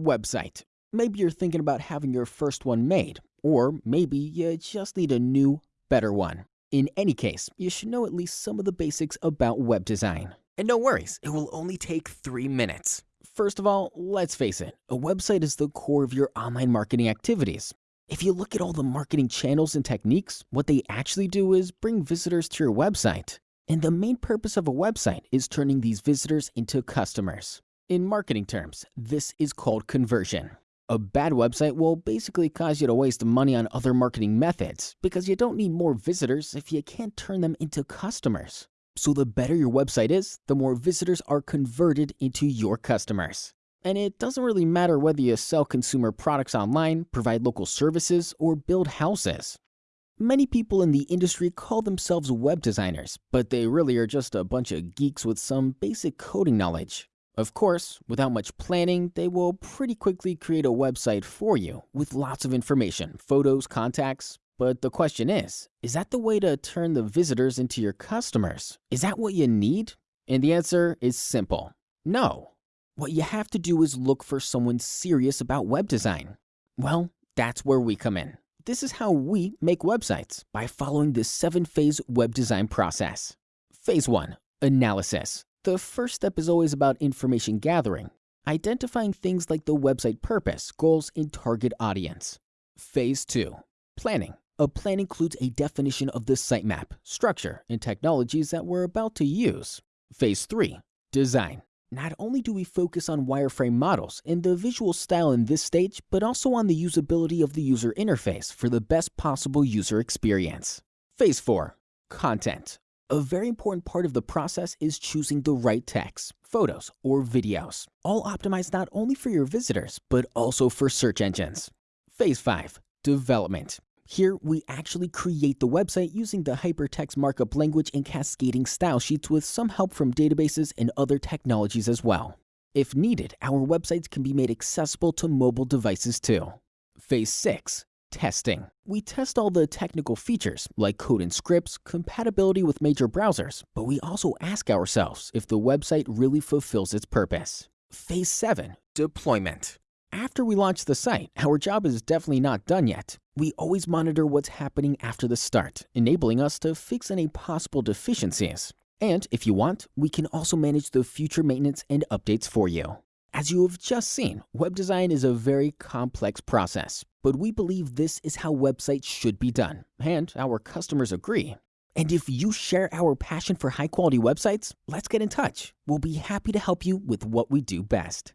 Website. Maybe you're thinking about having your first one made, or maybe you just need a new, better one. In any case, you should know at least some of the basics about web design. And no worries, it will only take three minutes. First of all, let's face it, a website is the core of your online marketing activities. If you look at all the marketing channels and techniques, what they actually do is bring visitors to your website. And the main purpose of a website is turning these visitors into customers. In marketing terms, this is called conversion. A bad website will basically cause you to waste money on other marketing methods because you don't need more visitors if you can't turn them into customers. So the better your website is, the more visitors are converted into your customers. And it doesn't really matter whether you sell consumer products online, provide local services, or build houses. Many people in the industry call themselves web designers, but they really are just a bunch of geeks with some basic coding knowledge. Of course, without much planning, they will pretty quickly create a website for you with lots of information, photos, contacts. But the question is, is that the way to turn the visitors into your customers? Is that what you need? And the answer is simple. No. What you have to do is look for someone serious about web design. Well, that's where we come in. This is how we make websites by following the seven phase web design process. Phase 1 Analysis. The first step is always about information gathering, identifying things like the website purpose, goals, and target audience. Phase 2 Planning. A plan includes a definition of the sitemap, structure, and technologies that we're about to use. Phase 3 Design. Not only do we focus on wireframe models and the visual style in this stage, but also on the usability of the user interface for the best possible user experience. Phase 4 Content. A very important part of the process is choosing the right text, photos, or videos, all optimized not only for your visitors, but also for search engines. Phase 5 Development. Here, we actually create the website using the hypertext markup language and cascading style sheets with some help from databases and other technologies as well. If needed, our websites can be made accessible to mobile devices too. Phase 6 Testing. We test all the technical features like code and scripts, compatibility with major browsers, but we also ask ourselves if the website really fulfills its purpose. Phase 7 Deployment. After we launch the site, our job is definitely not done yet. We always monitor what's happening after the start, enabling us to fix any possible deficiencies. And if you want, we can also manage the future maintenance and updates for you. As you have just seen, web design is a very complex process, but we believe this is how websites should be done, and our customers agree. And if you share our passion for high quality websites, let's get in touch. We'll be happy to help you with what we do best.